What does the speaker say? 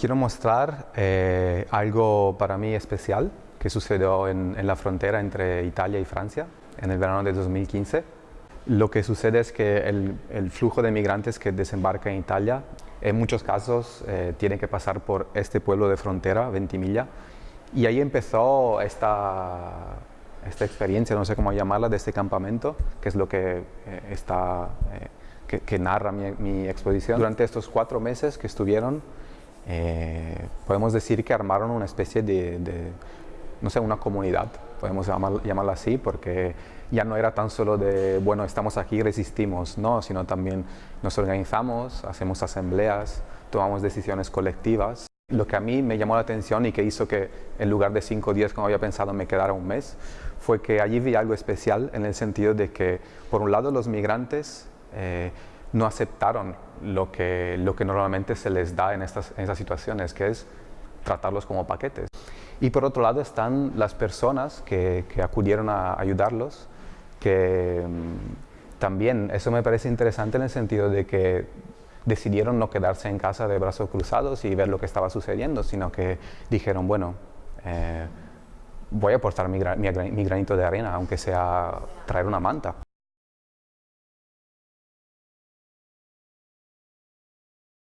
Quiero mostrar eh, algo para mí especial que sucedió en, la frontera entre Italia y Francia en el verano de 2015. Lo que sucede es que el, flujo de migrantes que desembarca en Italia en muchos casos eh, que pasar por este pueblo de frontera, Ventimiglia, y ahí empezó esta, esta experiencia, no sé cómo llamarla, de este campamento, que es lo que eh, está, que, narra mi, mi exposición. Durante estos cuatro meses que estuvieron, eh, podemos decir que armaron una especie de, no sé, una comunidad, podemos llamarla así, porque ya no era tan solo de, bueno, estamos aquí, resistimos, no, sino también nos organizamos, hacemos asambleas, tomamos decisiones colectivas. Lo que a mí me llamó la atención y que hizo que en lugar de cinco días como había pensado me quedara un mes, fue que allí vi algo especial en el sentido de que, por un lado, los migrantes eh, no aceptaron lo que, lo que normalmente se les da en estas, en situaciones, que es tratarlos como paquetes. Y por otro lado están las personas que, que acudieron a ayudarlos, que mm, también eso me parece interesante en el sentido de que decidieron no quedarse en casa de brazos cruzados y ver lo que estaba sucediendo, sino que dijeron, bueno, eh, voy a aportar mi granito de arena, aunque sea traer una manta.